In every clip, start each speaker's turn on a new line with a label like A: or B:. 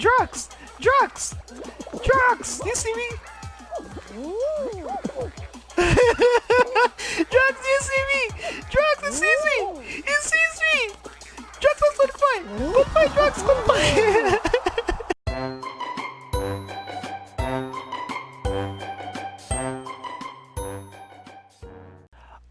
A: Drugs! Drugs! Drugs! You see me? Drugs, you see me? Drugs, you sees me? He sees me! Drugs, let's goodbye! Goodbye, drugs, goodbye!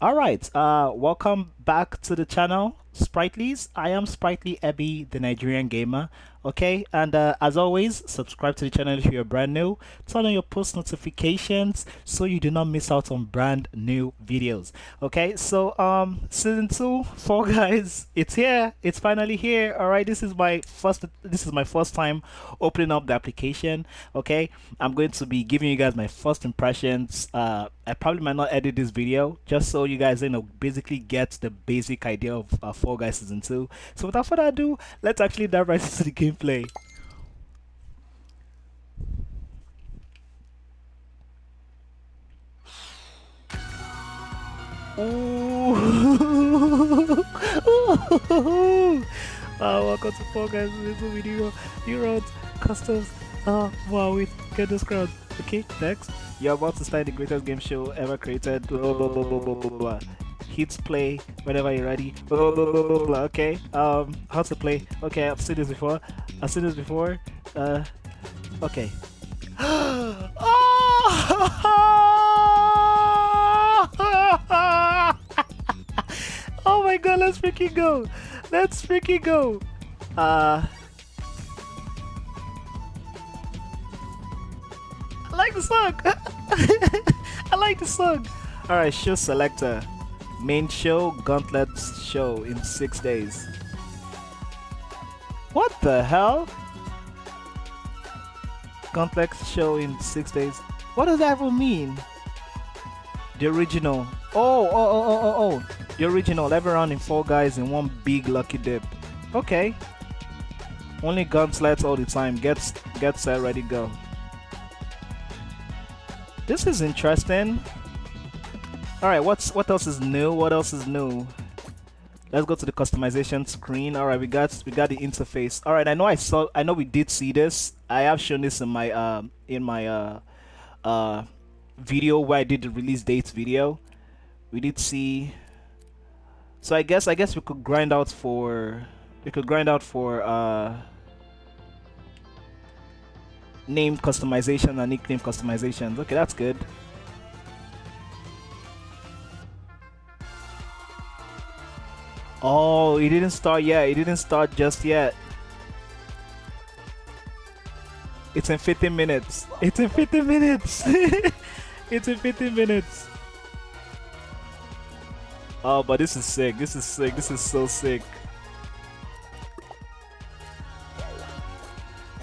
A: Alright, uh, welcome back to the channel, Spritelys. I am Sprightly Ebby, the Nigerian gamer okay? And uh, as always subscribe to the channel if you're brand new. Turn on your post notifications so you do not miss out on brand new videos okay? So um season two Fall Guys it's here. It's finally here all right this is my first this is my first time opening up the application okay? I'm going to be giving you guys my first impressions. Uh i probably might not edit this video just so you guys you know basically get the basic idea of uh, Guys season two. So without further ado let's actually dive right into the game gameplay. Uh, welcome to Fall Guys this video. You wrote customs. Uh, wow, wait, get this crowd. Okay, next. You're about to start the greatest game show ever created. Blah, blah, blah, blah, blah, blah hit play whenever you're ready. Blah, blah, blah, blah, blah. Okay, um, how to play? Okay, I've seen this before. I've seen this before. Uh, okay. oh my god, let's freaking go! Let's freaking go! Uh, I like the song! I like the song! Alright, show selector. Main show, Gauntlets show in six days. What the hell? Gauntlets show in six days. What does that even mean? The original. Oh, oh, oh, oh, oh, oh. The original. Every round in Fall Guys in one big lucky dip. Okay. Only gauntlets all the time. Get, get set, uh, ready, go. This is interesting. Alright, what's what else is new? What else is new? Let's go to the customization screen. Alright, we got we got the interface. Alright, I know I saw I know we did see this. I have shown this in my uh in my uh uh video where I did the release dates video. We did see so I guess I guess we could grind out for we could grind out for uh name customization and nickname customizations. Okay, that's good. Oh, it didn't start yet. It didn't start just yet. It's in 15 minutes. It's in 15 minutes. it's in 15 minutes. Oh, but this is sick. This is sick. This is so sick.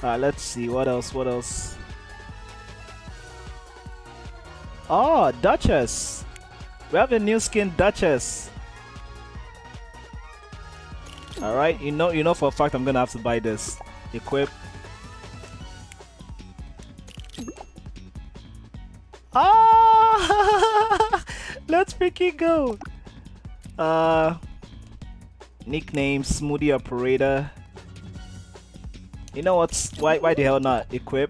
A: Alright, let's see. What else? What else? Oh, Duchess. We have a new skin, Duchess. All right, you know, you know for a fact I'm gonna have to buy this. Equip. Ah! Let's freaking go. Uh, nickname Smoothie Operator. You know what's why? Why the hell not equip?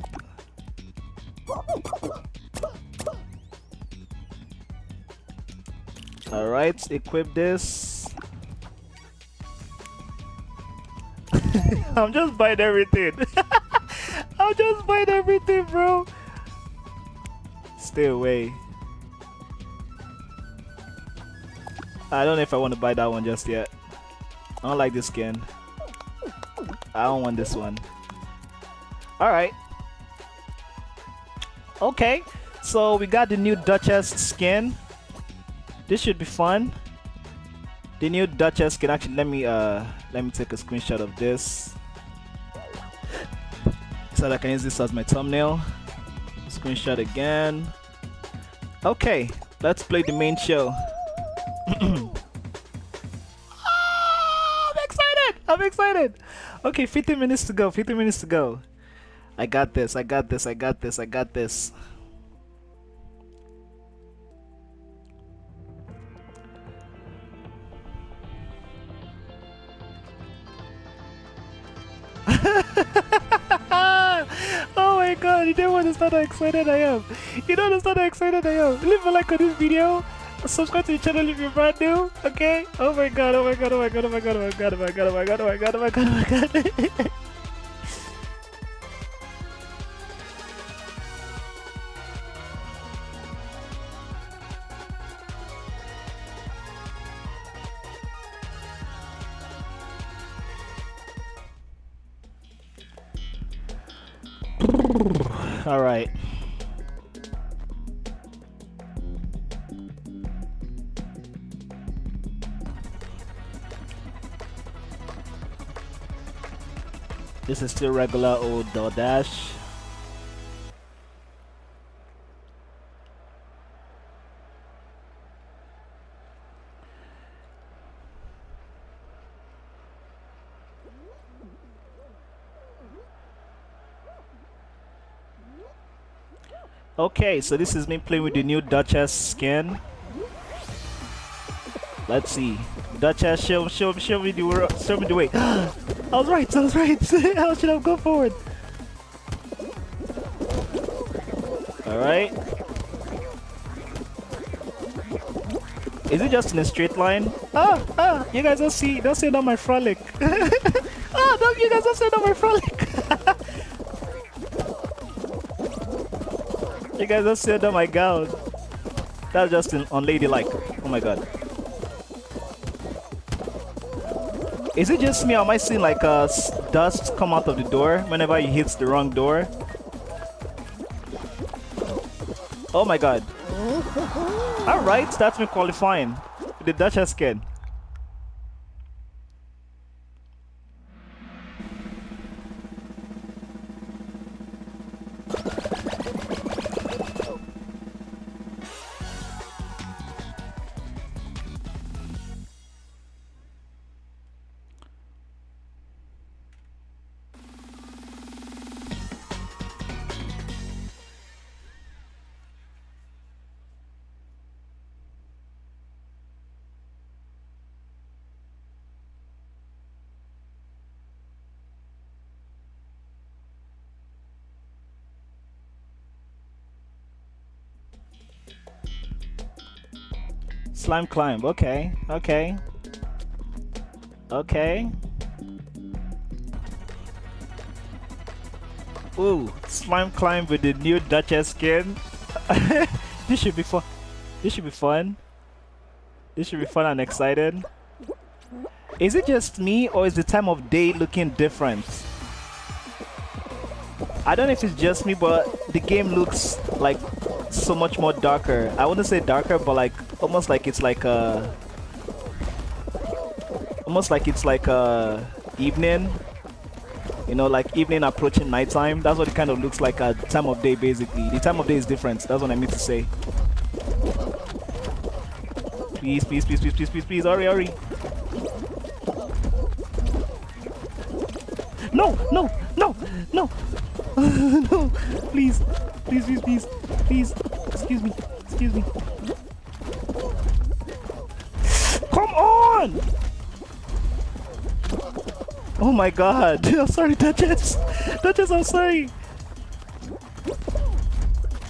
A: All right, equip this. I'm just buying everything. I'm just buying everything, bro. Stay away. I don't know if I want to buy that one just yet. I don't like this skin. I don't want this one. Alright. Okay. So we got the new Duchess skin. This should be fun. The new Duchess can actually let me uh let me take a screenshot of this so that I can use this as my thumbnail. Screenshot again. Okay, let's play the main show. oh, I'm excited! I'm excited! Okay, 15 minutes to go, 15 minutes to go. I got this, I got this, I got this, I got this. Understand how excited I am. You don't understand how excited I am. Leave a like on this video. Subscribe to the channel if you're brand new. Okay? Oh my god, oh my god, oh my god, oh my god, oh my god, oh my god, oh my god, oh my god, oh my god, oh my god. All This is still regular old Door Dash. Okay, so this is me playing with the new Duchess skin. Let's see. Duchess, show, show, show me the show me the way. I was right. I was right. How should I go forward? All right. Is it just in a straight line? Ah, ah! You guys don't see, don't see it on my frolic. ah, don't you guys don't see it on my frolic. You guys don't see it, oh my god. That's just an unladylike. Oh my god. Is it just me am I seeing like uh, dust come out of the door whenever he hits the wrong door? Oh my god. Alright, that's me qualifying. The Duchess skin. Slime climb. Okay. Okay. Okay. Ooh, slime climb with the new Duchess skin. this should be fun. This should be fun. This should be fun and excited. Is it just me or is the time of day looking different? I don't know if it's just me, but the game looks like so much more darker. I wouldn't say darker, but like almost like it's like a almost like it's like a evening. You know, like evening approaching nighttime. That's what it kind of looks like at time of day, basically. The time of day is different. That's what I mean to say. Please, please, please, please, please, please, please, hurry, hurry. No, no, no, no, no, please, please, please, please, please, excuse me, excuse me. Come on! Oh my god, I'm sorry, Duchess. Duchess, I'm sorry.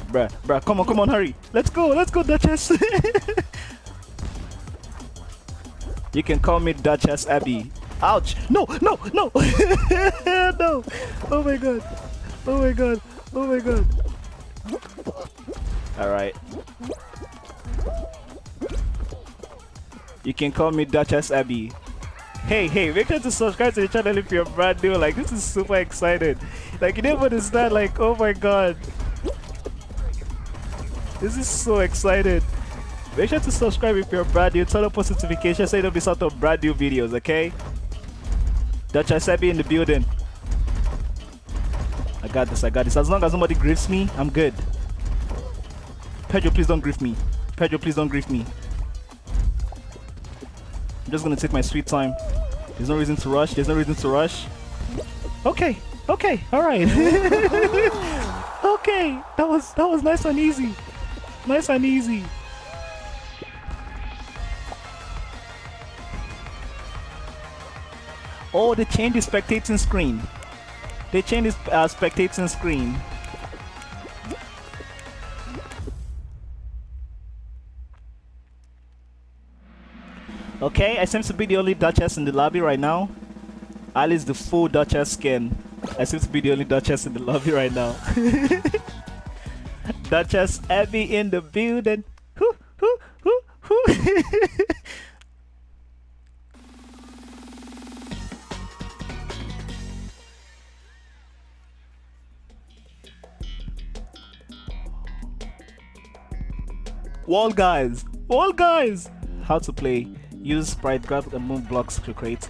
A: Bruh, bruh, come on, come on, hurry. Let's go, let's go, Duchess. you can call me Duchess Abby. Ouch! No, no, no! no! Oh my god! Oh my god! Oh my god! Alright. You can call me Duchess Abby. Hey, hey, make sure to subscribe to the channel if you're brand new. Like, this is super excited. Like, you never understand, like, oh my god. This is so excited. Make sure to subscribe if you're brand new. Turn on post notifications so you don't miss out on brand new videos, okay? Duchess Abby in the building. I got this, I got this. As long as nobody griefs me, I'm good. Pedro, please don't grief me. Pedro, please don't grief me. I'm just gonna take my sweet time. There's no reason to rush. There's no reason to rush. Okay, okay, all right. okay, that was that was nice and easy. Nice and easy. Oh, they changed the spectating screen. They changed the uh, spectating screen. Okay, I seem to be the only Duchess in the lobby right now. Alice the full Duchess skin. I seem to be the only Duchess in the lobby right now. Duchess Abby in the building. Wall guys, wall guys. How to play? Use sprite, grab and move blocks to create.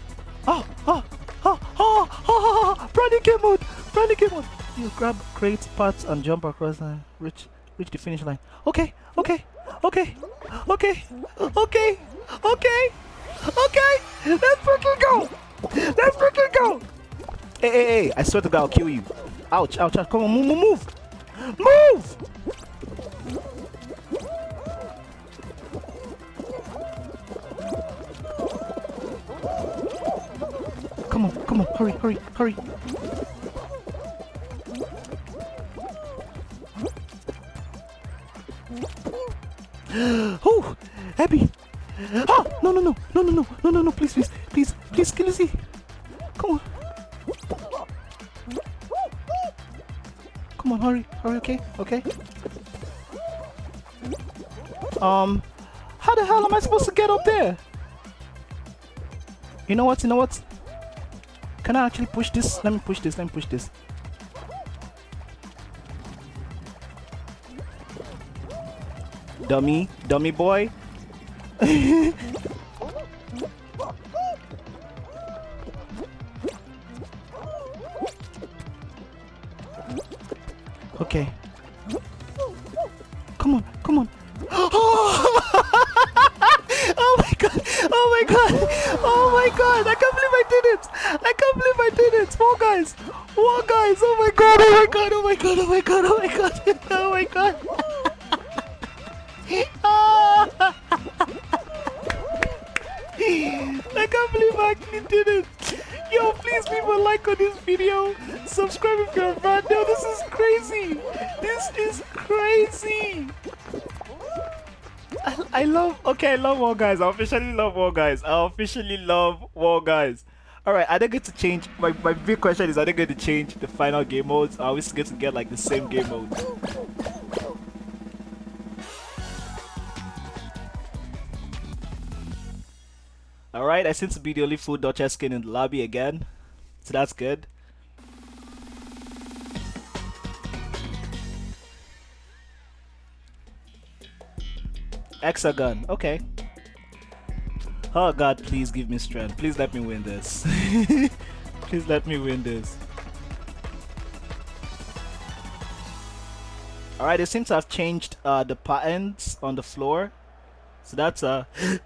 A: Oh, oh, oh, oh, oh, oh, oh. Brandy game mode, Brandy game mode. You grab, create parts and jump across and reach, reach the finish line. Okay, okay, okay, okay, okay, okay, okay. Let's freaking go. Let's freaking go. Hey, hey, hey! I swear to God, I'll kill you. Ouch, ouch, ouch! Come on, move, move, move, move. Hurry, hurry, hurry! oh! Abby! Oh! No, no, no! No, no, no! No, no, no! Please, please! Please, please, kill Lizzie! Come on! Come on, hurry! Hurry, okay? Okay? Um... How the hell am I supposed to get up there? You know what? You know what? Can I actually push this? Let me push this, let me push this. Dummy, dummy boy. love Wall Guys. I officially love Wall Guys. I officially love Wall Guys. All right, are they going to change? My my big question is: Are they going to change the final game modes? Are we still going to get like the same game mode? Alright, I seem to be the only full Duchess skin in the lobby again. So that's good. Hexagon, okay. Oh god, please give me strength. Please let me win this. please let me win this. Alright, it seems to have changed uh, the patterns on the floor. So that's uh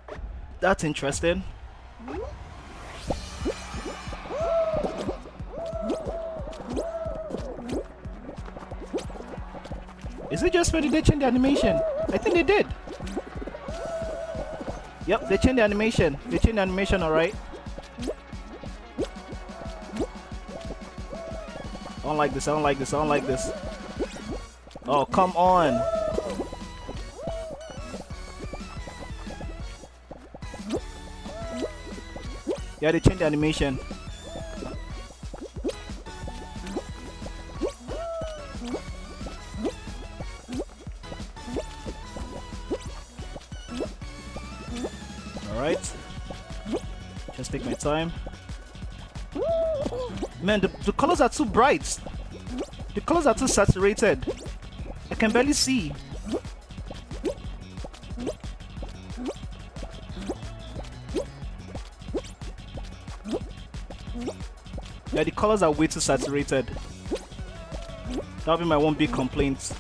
A: that's interesting. Is it just when they change the animation? I think they did. Yep, they changed the animation. They changed the animation, alright. I don't like this, I don't like this, I don't like this. Oh, come on. Yeah, they changed the animation. Time. Man, the, the colors are too bright. The colors are too saturated. I can barely see. Yeah, the colors are way too saturated. That'll be my one big complaint.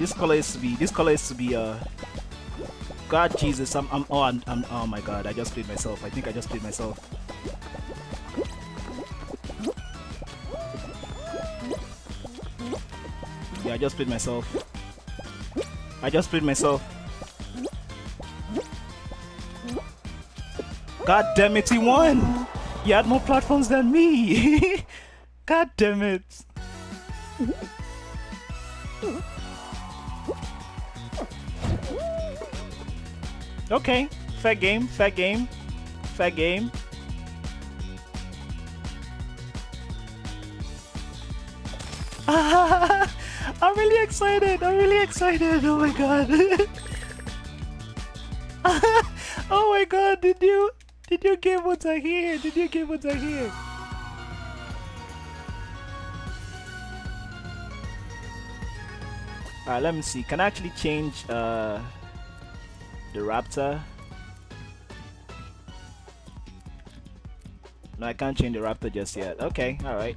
A: This color is to be. This color is to be. Uh. God Jesus, I'm. I'm. Oh, I'm, I'm. Oh my God, I just played myself. I think I just played myself. Yeah, I just played myself. I just played myself. God damn it, he won! He had more platforms than me! God damn it! Okay, fair game, fair game, fair game. I'm really excited, I'm really excited, oh my god. oh my god, did you, did you get what I hear? Did you get what I hear? Alright, let me see. Can I actually change uh, the raptor? No, I can't change the raptor just yet. Okay, alright.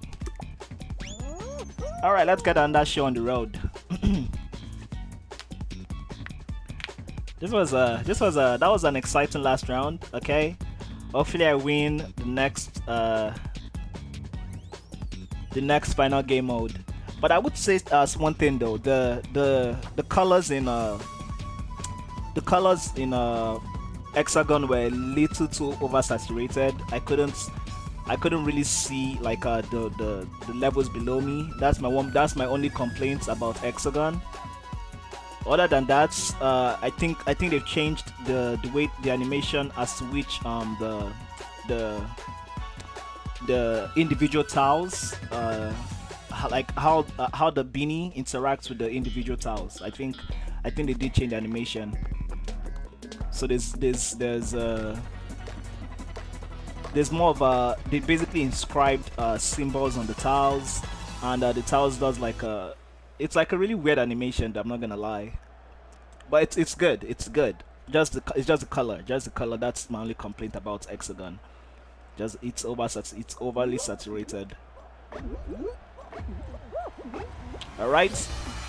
A: Alright, let's get on that show on the road. this was a this was a that was an exciting last round, okay? Hopefully I win the next uh the next final game mode. But I would say uh, one thing though, the the the colors in uh the colors in uh hexagon were a little too oversaturated. I couldn't I couldn't really see like uh, the, the the levels below me. That's my one. That's my only complaint about hexagon. Other than that, uh, I think I think they've changed the the way the animation as to which um the the the individual tiles uh like how uh, how the beanie interacts with the individual tiles. I think I think they did change the animation. So there's there's there's uh there's more of a they basically inscribed uh, symbols on the tiles, and uh, the tiles does like a it's like a really weird animation. I'm not gonna lie, but it's it's good. It's good. Just the it's just the color, just the color. That's my only complaint about Hexagon. Just it's over it's overly saturated. Alright,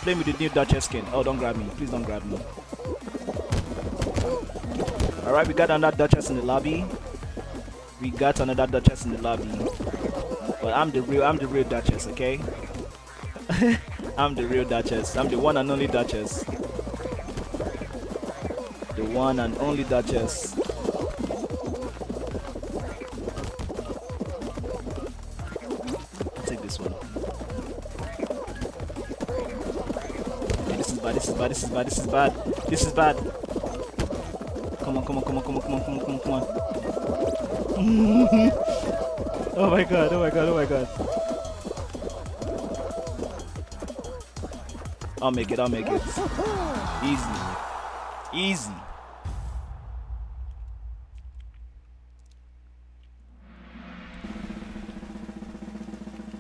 A: play with the new Duchess skin. Oh, don't grab me. Please don't grab me. Alright, we got another Duchess in the lobby. We got another Duchess in the lobby. But I'm the real I'm the real Duchess, okay? I'm the real Duchess. I'm the one and only Duchess. The one and only Duchess. Take this one. This is bad, this is bad, this is bad, this is bad. On, come on, come on, come on, come on, come on, come on. oh my god, oh my god, oh my god. I'll make it, I'll make it. Easy. Easy.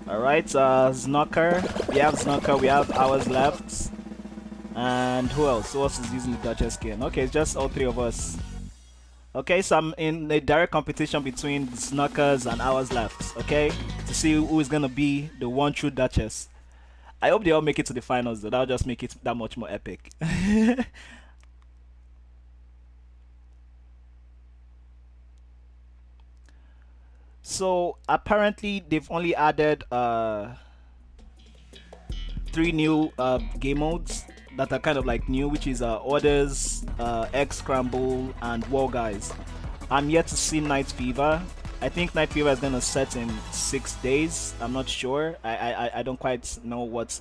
A: Alright, uh. We have Snucker, we have hours left. And who else? Who else is using the Duchess skin? Okay, it's just all three of us. Okay, so I'm in a direct competition between Snuckers and Hours Left, okay? To see who is gonna be the one true Duchess. I hope they all make it to the finals though, that'll just make it that much more epic. so apparently they've only added uh, three new uh, game modes that are kind of like new, which is uh, Hoarders, uh, Egg Scramble, and Wall Guys. I'm yet to see Knight Fever. I think Knight Fever is gonna set in six days. I'm not sure. I I, I don't quite know what's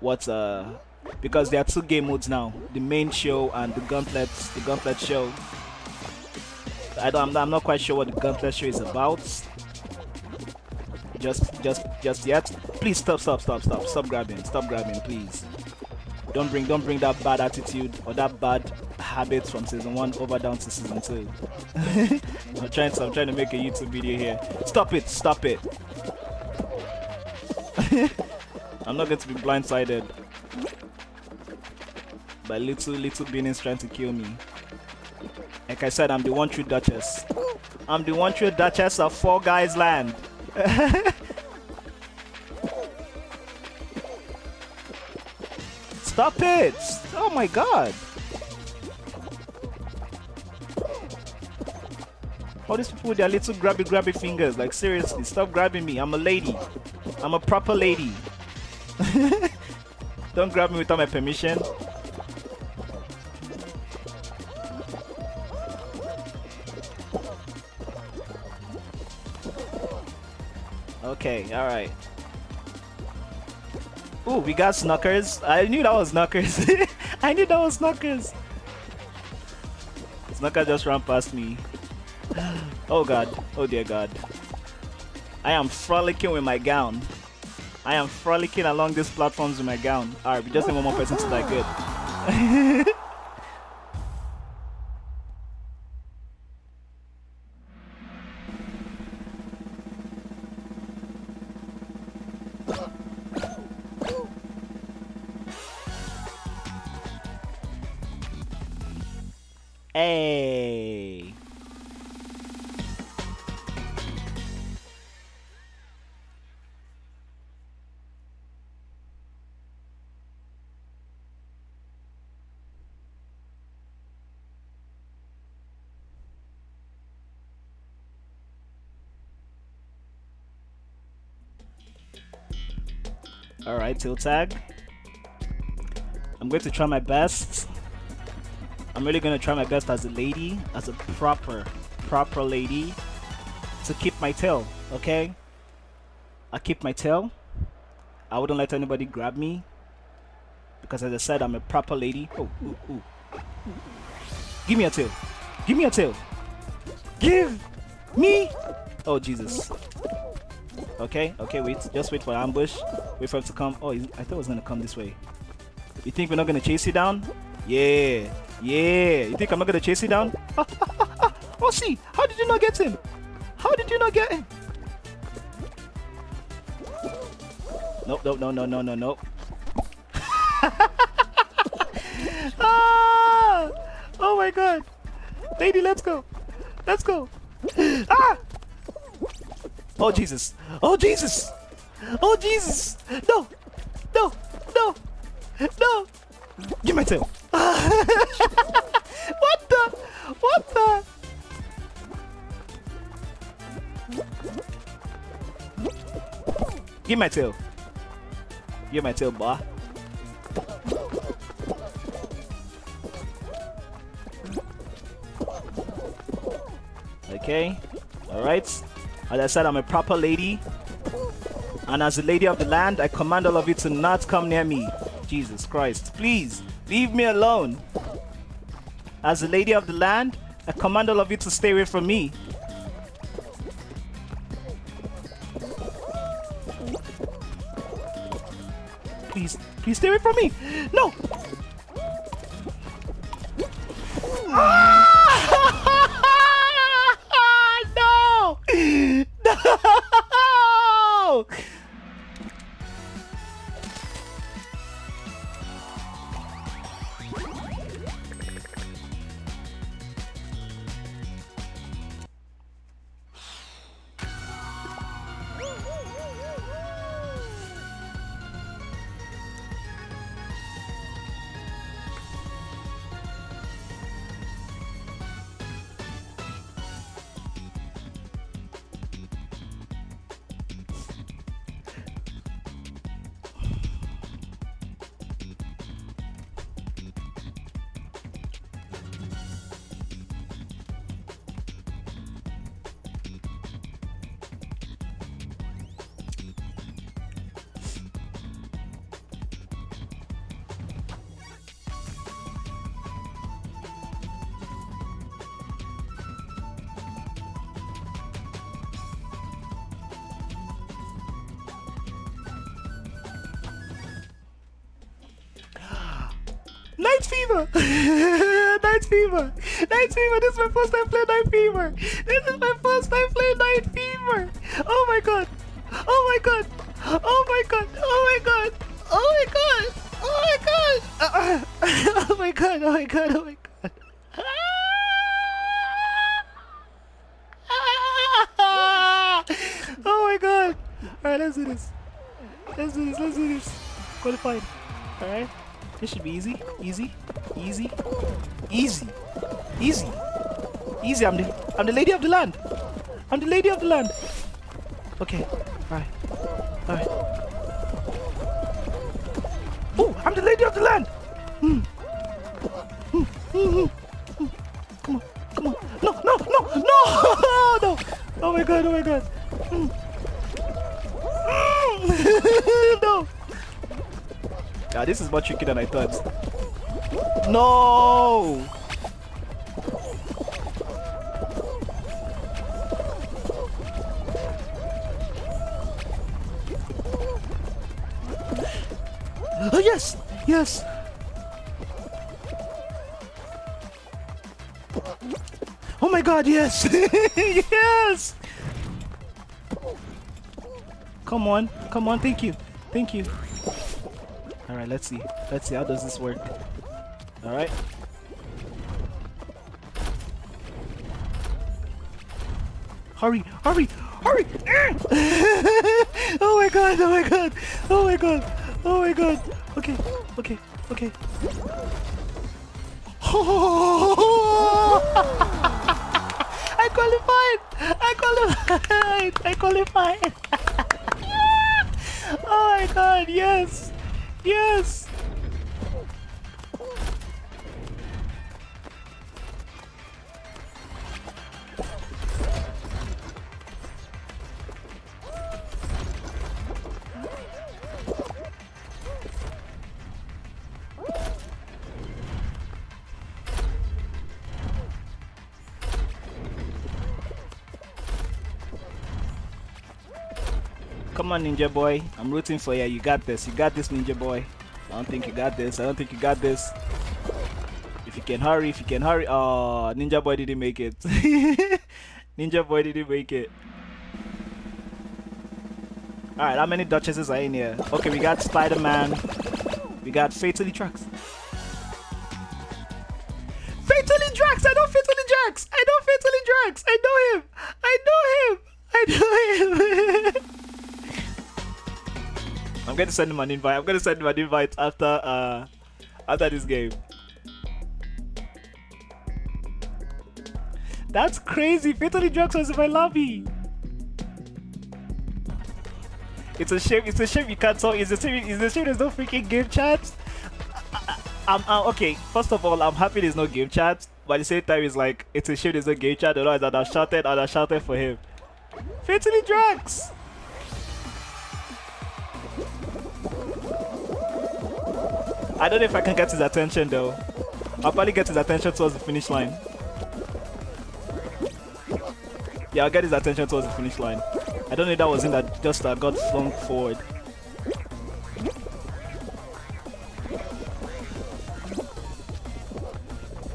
A: what uh because there are two game modes now: the main show and the Gauntlet the Gauntlet show. I don't. I'm not, I'm not quite sure what the Gauntlet show is about. Just just just yet. Please stop stop stop stop stop grabbing stop grabbing please. Don't bring don't bring that bad attitude or that bad habits from season one over down to season two. I'm trying to I'm trying to make a YouTube video here. Stop it, stop it. I'm not going to be blindsided by little little beings trying to kill me. Like I said, I'm the one true Duchess. I'm the one true Duchess of Four Guys Land. Stop it! Oh my god! All these people with their little grabby grabby fingers, like seriously, stop grabbing me. I'm a lady. I'm a proper lady. Don't grab me without my permission. Okay, alright. Ooh, we got Snuckers. I knew that was Snuckers. I knew that was Snuckers. Snucker just ran past me. Oh god. Oh dear god. I am frolicking with my gown. I am frolicking along these platforms with my gown. Alright, we just need one more person to die good. Tail tag. I'm going to try my best. I'm really going to try my best as a lady, as a proper, proper lady, to keep my tail, okay? I keep my tail. I wouldn't let anybody grab me. Because as I said, I'm a proper lady. Oh, ooh, ooh. Give me a tail. Give me a tail. Give me. Oh, Jesus. Okay, okay, wait. Just wait for ambush. Wait for him to come. Oh, I thought it was going to come this way. You think we're not going to chase you down? Yeah. Yeah. You think I'm not going to chase you down? oh, see. How did you not get him? How did you not get him? Nope, nope, no, no, no, no, no. ah! Oh my god. Lady, let's go. Let's go. Ah! Oh Jesus! Oh Jesus! Oh Jesus! No! No! No! No! Give my tail! what the? What the? Give my tail! Give my tail, boy. Okay. Alright. As I said, I'm a proper lady. And as a lady of the land, I command all of you to not come near me. Jesus Christ. Please, leave me alone. As a lady of the land, I command all of you to stay away from me. Please, please stay away from me. No! Knight Fever! Knight Fever! Knight Fever! This is my first time playing Knight Fever! This is my first time playing Knight Fever! Oh my god! Oh my god! Oh my god! Oh my god! Oh my god! Oh my god! oh my god! Oh my god! Oh my god! I'm the I'm the lady of the land. I'm the lady of the land. Okay. Alright. Alright. Oh, I'm the lady of the land. Hmm. Hmm. Hmm. Hmm. Come on. Come on. No, no, no, no, no. Oh my god, oh my god. Hmm. Hmm. no. Yeah, this is more tricky than I thought. No! Yes! Oh my god, yes! yes! Come on, come on, thank you. Thank you. Alright, let's see. Let's see how does this work. Alright. Hurry, hurry, hurry! oh my god, oh my god, oh my god, oh my god. Okay, okay, okay. I qualified! I qualified! I qualified! oh my god, yes! Yes! On, Ninja Boy. I'm rooting for you. You got this. You got this, Ninja Boy. I don't think you got this. I don't think you got this. If you can hurry, if you can hurry. Oh, Ninja Boy didn't make it. Ninja Boy didn't make it. Alright, how many Duchesses are in here? Okay, we got Spider-Man. We got Fatally Drax. Fatally Drax! I know Fatally Drax! I know Fatally Drax! I know him! I know him! I know him! I'm gonna send him an invite. I'm gonna send him an invite after uh after this game. That's crazy. Fatally Drugs was in my lobby. It's a shame. It's a shame you can't talk. It's a shame. It's a shame there's no freaking game chat. I'm, I'm okay. First of all, I'm happy there's no game chat. But at the same time, it's like it's a shame there's no game chat. Otherwise, I'd have shouted. I'd have shouted for him. Fatally Drugs. I don't know if I can get his attention though. I'll probably get his attention towards the finish line. Yeah, I'll get his attention towards the finish line. I don't know if that was in that just uh, got flung forward.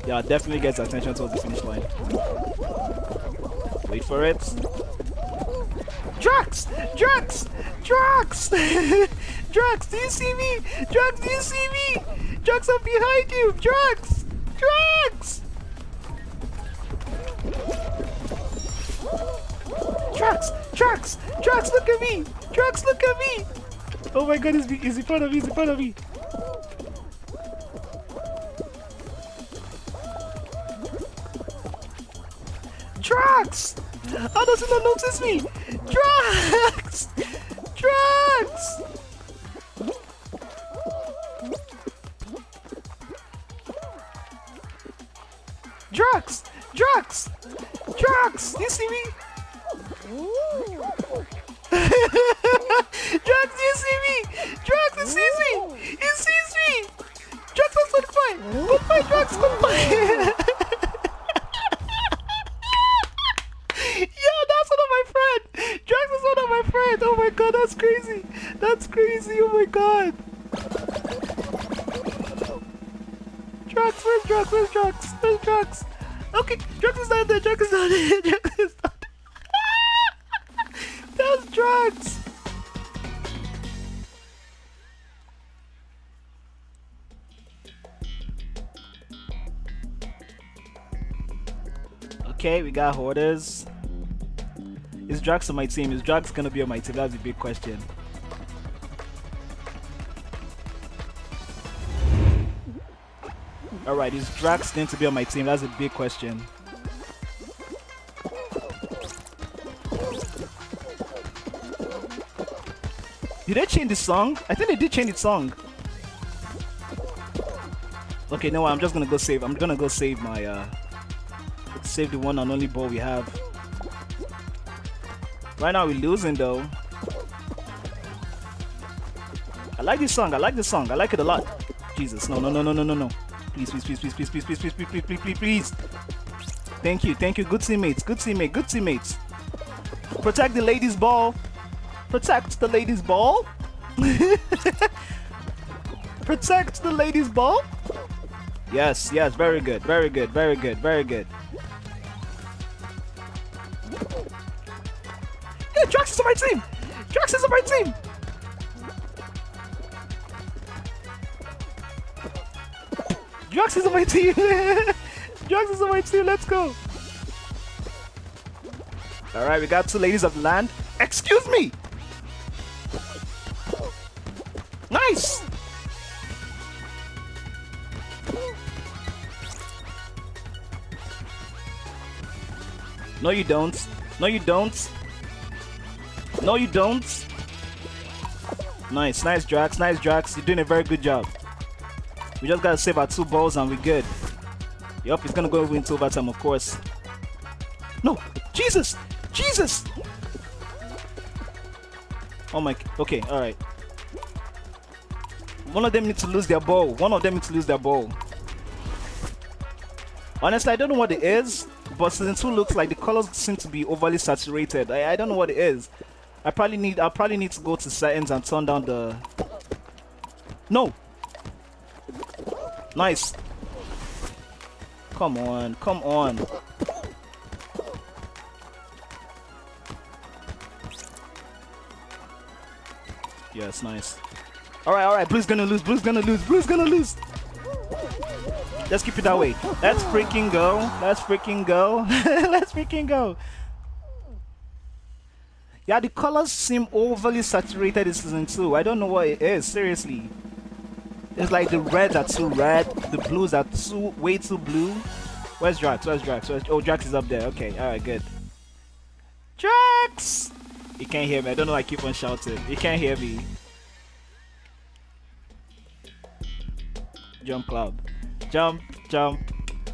A: Yeah, definitely gets attention towards the finish line. Wait for it. Drax! Drax! Drax! Drax, do you see me? Drax, do you see me? Drax, I'm behind you! Drax! Drax! Drax! Drax! Drax, look at me! Drax, look at me! Oh my god, he's, in front of me, he's in front of me! Drax! How does he not notice me? Drax! Okay, we got hoarders. Is Drax on my team? Is Drax gonna be on my team? That's a big question. Alright, is Drax going to be on my team? That's a big question. Did they change the song? I think they did change the song. Okay, no, I'm just gonna go save. I'm gonna go save my, uh, save the one and only ball we have. Right now we're losing though. I like this song. I like this song. I like it a lot. Jesus, no, no, no, no, no, no, no. Please, please, please, please, please, please, please, please, please, please, please, please, please. Thank you, thank you. Good teammates, good teammate, good teammates. Protect the ladies' ball. Protect the ladies' ball. Protect the ladies' ball. Yes, yes, very good, very good, very good, very good. Hey, Drax is on my team! Drax is on my team! Drax is on my team! Drax is on my team, let's go! Alright, we got two ladies of land. Excuse me! No, you don't. No, you don't. No, you don't. Nice, nice, Drax. Nice, Drax. You're doing a very good job. We just gotta save our two balls and we're good. Yup, it's gonna go over into overtime, of course. No! Jesus! Jesus! Oh my... Okay, alright. One of them needs to lose their ball. One of them needs to lose their ball. Honestly, I don't know what it is, but season 2 looks like the colors seem to be overly saturated. I, I don't know what it is. I probably need I probably need to go to settings and turn down the No. Nice. Come on, come on. Yes, nice. Alright, alright, Blue's gonna lose, Blue's gonna lose, Blue's gonna lose! Let's keep it that way. Let's freaking go. Let's freaking go. Let's freaking go. Yeah, the colors seem overly saturated in season 2. I don't know what it is, seriously. It's like the reds are too red, the blues are too way too blue. Where's Drax? Where's Drax? Where's, oh, Drax is up there. Okay, alright, good. Drax! He can't hear me. I don't know why I keep on shouting. He can't hear me. Jump Club. Jump, jump,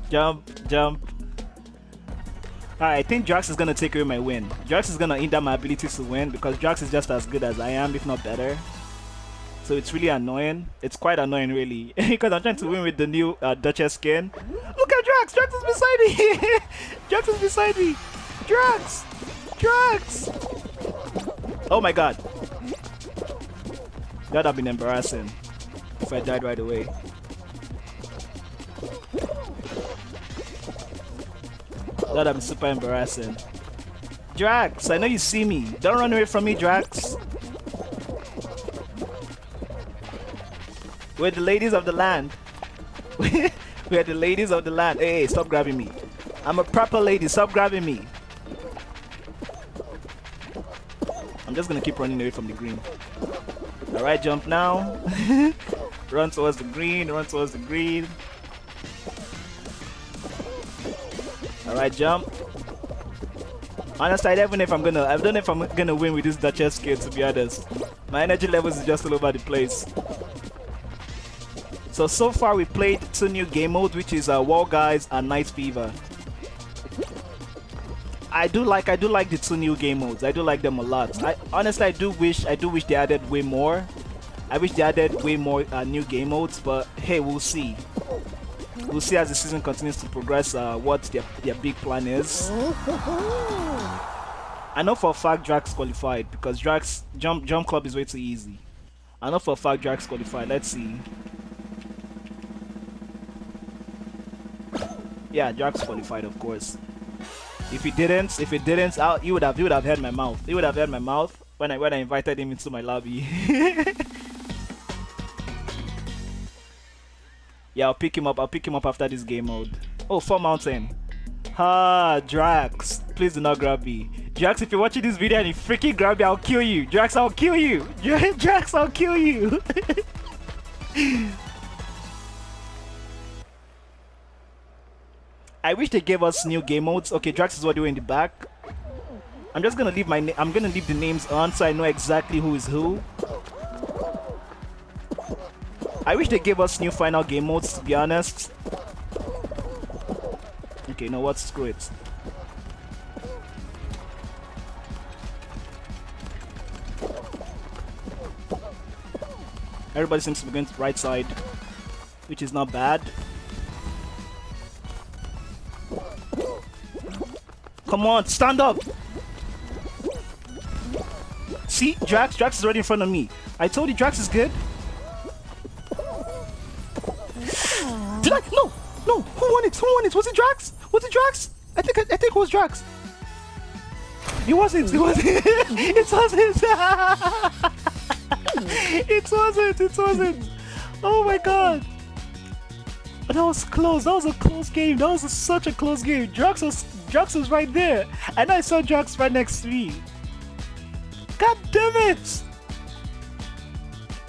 A: jump, jump. Alright, I think Drax is gonna take away my win. Drax is gonna hinder my ability to win because Drax is just as good as I am, if not better. So it's really annoying. It's quite annoying, really, because I'm trying to win with the new uh, Duchess skin. Look at Drax! Drax is beside me! Drax is beside me! Drax! Drax! Oh my god. That would have been embarrassing if I died right away. That been super embarrassing. Drax, I know you see me. Don't run away from me, Drax. We're the ladies of the land. We're the ladies of the land. Hey, hey, stop grabbing me. I'm a proper lady. Stop grabbing me. I'm just gonna keep running away from the green. Alright, jump now. run towards the green, run towards the green. Alright, jump. Honestly, I don't even know if I'm gonna I don't know if I'm gonna win with this Duchess skill to be honest. My energy levels is just all over the place. So, so far we played two new game modes, which is uh, Wall Guys and Knight Fever. I do like I do like the two new game modes. I do like them a lot. I honestly I do wish I do wish they added way more. I wish they added way more uh, new game modes, but hey, we'll see. We'll see as the season continues to progress uh, what their their big plan is. I know for a fact Drax qualified because Drax jump jump club is way too easy. I know for a fact Drax qualified. Let's see. Yeah, Drax qualified, of course. If he didn't, if he didn't, I'll, he would have, he would have heard my mouth. He would have heard my mouth when I when I invited him into my lobby. yeah, I'll pick him up. I'll pick him up after this game mode. Oh, Fall Mountain. Ah, Drax. Please do not grab me. Drax, if you're watching this video and you freaking grab me, I'll kill you. Drax, I'll kill you. Drax, I'll kill you. I wish they gave us new game modes. Okay, Drax is what doing in the back. I'm just gonna leave my I'm gonna leave the names on so I know exactly who is who. I wish they gave us new final game modes to be honest. Okay, you know what? Screw it. Everybody seems to be going to the right side, which is not bad. Come on, stand up! See, Drax, Drax is already in front of me. I told you Drax is good. Who won it? Who won it? Was it Drax? Was it Drax? I think I, I think it was Drax. It wasn't. It wasn't. it wasn't. it wasn't. It wasn't. Oh my god. That was close. That was a close game. That was a, such a close game. Drax was Drax was right there, and I saw Drax right next to me. God damn it!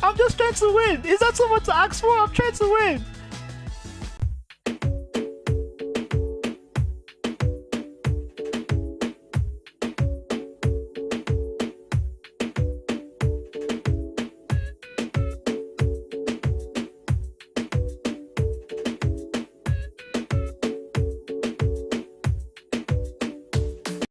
A: I'm just trying to win. Is that so much to ask for? I'm trying to win.